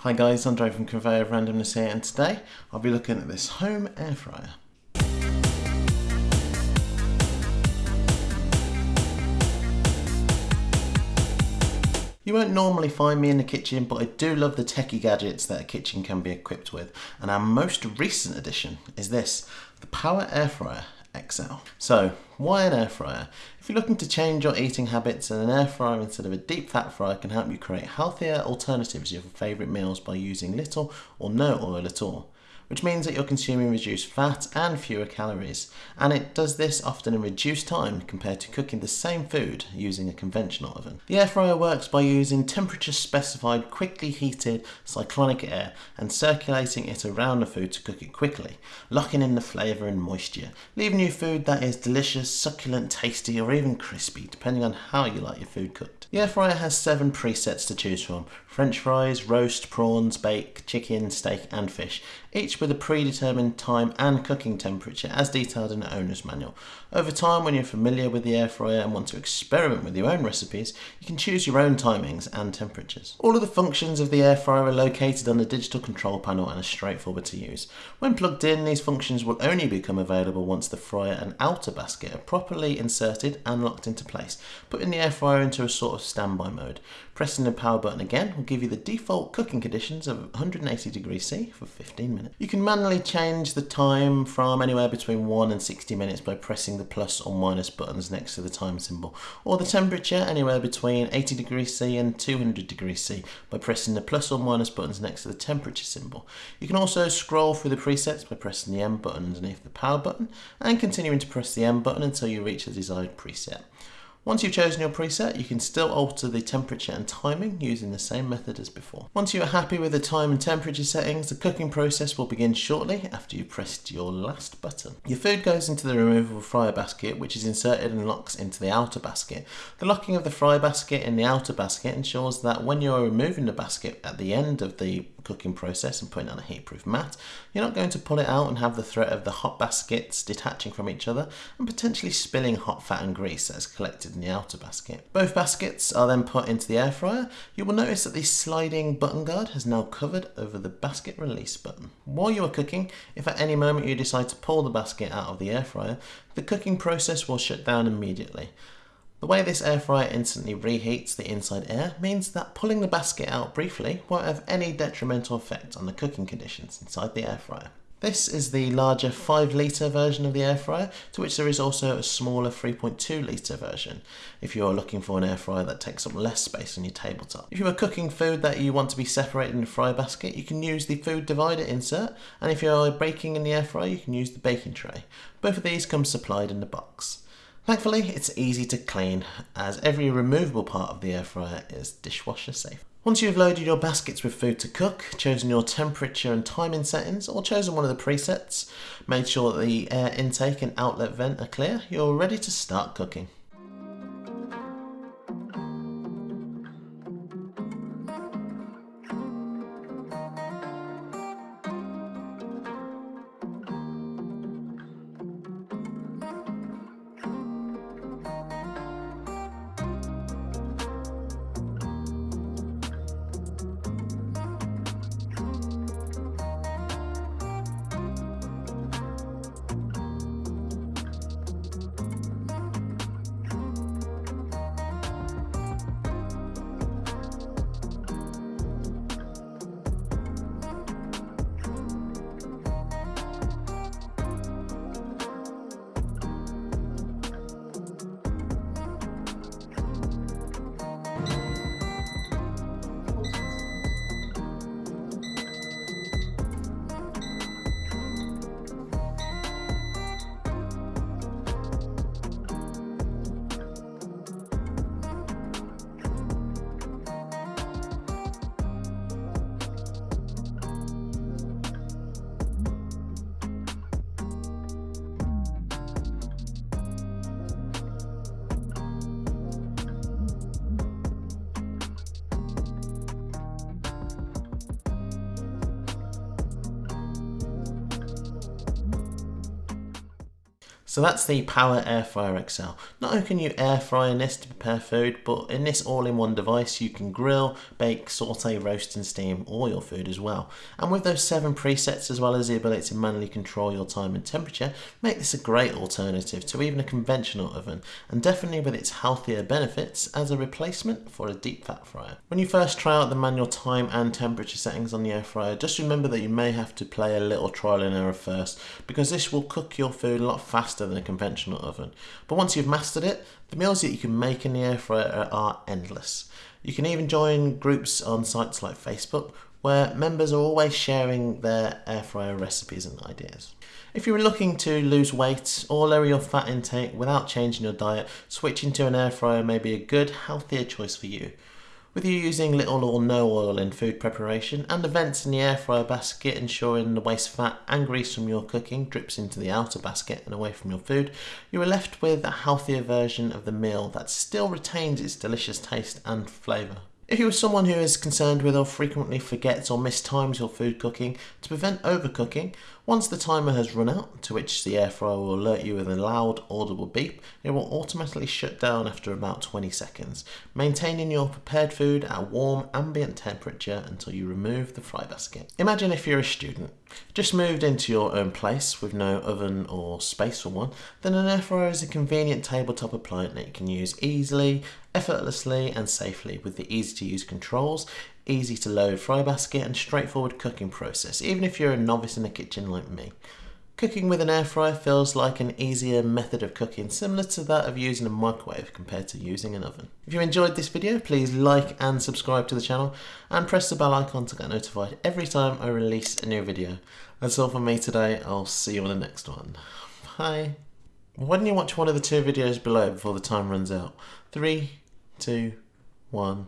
Hi guys, Andre from Conveyor of Randomness here and today I'll be looking at this home air fryer. You won't normally find me in the kitchen, but I do love the techie gadgets that a kitchen can be equipped with. And our most recent addition is this, the Power Air Fryer XL. So, why an air fryer? If you're looking to change your eating habits, an air fryer instead of a deep fat fryer can help you create healthier alternatives to your favourite meals by using little or no oil at all which means that you're consuming reduced fat and fewer calories. And it does this often in reduced time compared to cooking the same food using a conventional oven. The air fryer works by using temperature specified, quickly heated cyclonic air and circulating it around the food to cook it quickly, locking in the flavour and moisture, leaving you food that is delicious, succulent, tasty, or even crispy, depending on how you like your food cooked. The air fryer has seven presets to choose from French fries, roast, prawns, bake, chicken, steak, and fish, each with a predetermined time and cooking temperature as detailed in the owner's manual. Over time, when you're familiar with the air fryer and want to experiment with your own recipes, you can choose your own timings and temperatures. All of the functions of the air fryer are located on the digital control panel and are straightforward to use. When plugged in, these functions will only become available once the fryer and outer basket are properly inserted and locked into place, putting the air fryer into a sort of standby mode. Pressing the power button again will give you the default cooking conditions of 180 degrees C for 15 minutes. You can manually change the time from anywhere between 1 and 60 minutes by pressing the plus or minus buttons next to the time symbol, or the temperature anywhere between 80 degrees C and 200 degrees C by pressing the plus or minus buttons next to the temperature symbol. You can also scroll through the presets by pressing the M button underneath the power button and continuing to press the M button until you reach the desired preset. Once you've chosen your preset, you can still alter the temperature and timing using the same method as before. Once you are happy with the time and temperature settings, the cooking process will begin shortly after you've pressed your last button. Your food goes into the removable fryer basket, which is inserted and locks into the outer basket. The locking of the fry basket in the outer basket ensures that when you're removing the basket at the end of the cooking process and putting on a heatproof mat, you're not going to pull it out and have the threat of the hot baskets detaching from each other and potentially spilling hot fat and grease that is collected in the outer basket. Both baskets are then put into the air fryer. You will notice that the sliding button guard has now covered over the basket release button. While you are cooking, if at any moment you decide to pull the basket out of the air fryer, the cooking process will shut down immediately. The way this air fryer instantly reheats the inside air means that pulling the basket out briefly won't have any detrimental effect on the cooking conditions inside the air fryer. This is the larger 5 litre version of the air fryer, to which there is also a smaller 3.2 litre version, if you are looking for an air fryer that takes up less space on your tabletop. If you are cooking food that you want to be separated in a fry basket, you can use the food divider insert, and if you are baking in the air fryer, you can use the baking tray. Both of these come supplied in the box. Thankfully, it's easy to clean as every removable part of the air fryer is dishwasher safe. Once you've loaded your baskets with food to cook, chosen your temperature and timing settings, or chosen one of the presets, made sure that the air intake and outlet vent are clear, you're ready to start cooking. So that's the Power Air Fryer XL. Not only can you air fry in this to prepare food, but in this all-in-one device you can grill, bake, saute, roast and steam all your food as well. And with those seven presets as well as the ability to manually control your time and temperature, make this a great alternative to even a conventional oven and definitely with its healthier benefits as a replacement for a deep fat fryer. When you first try out the manual time and temperature settings on the air fryer, just remember that you may have to play a little trial and error first because this will cook your food a lot faster faster than a conventional oven. But once you've mastered it, the meals that you can make in the air fryer are endless. You can even join groups on sites like Facebook where members are always sharing their air fryer recipes and ideas. If you're looking to lose weight or lower your fat intake without changing your diet, switching to an air fryer may be a good, healthier choice for you. With you using little or no oil in food preparation and the vents in the air fryer basket ensuring the waste fat and grease from your cooking drips into the outer basket and away from your food, you are left with a healthier version of the meal that still retains its delicious taste and flavour. If you are someone who is concerned with or frequently forgets or mistimes your food cooking, to prevent overcooking, once the timer has run out, to which the air fryer will alert you with a loud audible beep, it will automatically shut down after about 20 seconds, maintaining your prepared food at a warm ambient temperature until you remove the fry basket. Imagine if you're a student, just moved into your own place with no oven or space for one, then an air fryer is a convenient tabletop appliance that you can use easily, effortlessly and safely with the easy to use controls, easy to load fry basket and straightforward cooking process, even if you're a novice in the kitchen like me. Cooking with an air fryer feels like an easier method of cooking, similar to that of using a microwave compared to using an oven. If you enjoyed this video, please like and subscribe to the channel and press the bell icon to get notified every time I release a new video. That's all from me today, I'll see you on the next one. Bye. Why don't you watch one of the two videos below before the time runs out? Three, two, one.